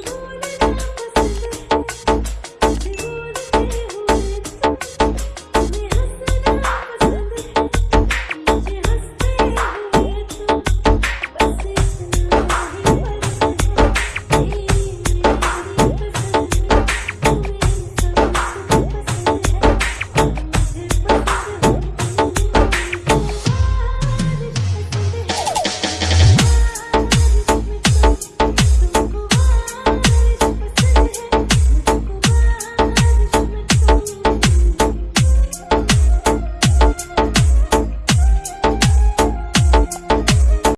不能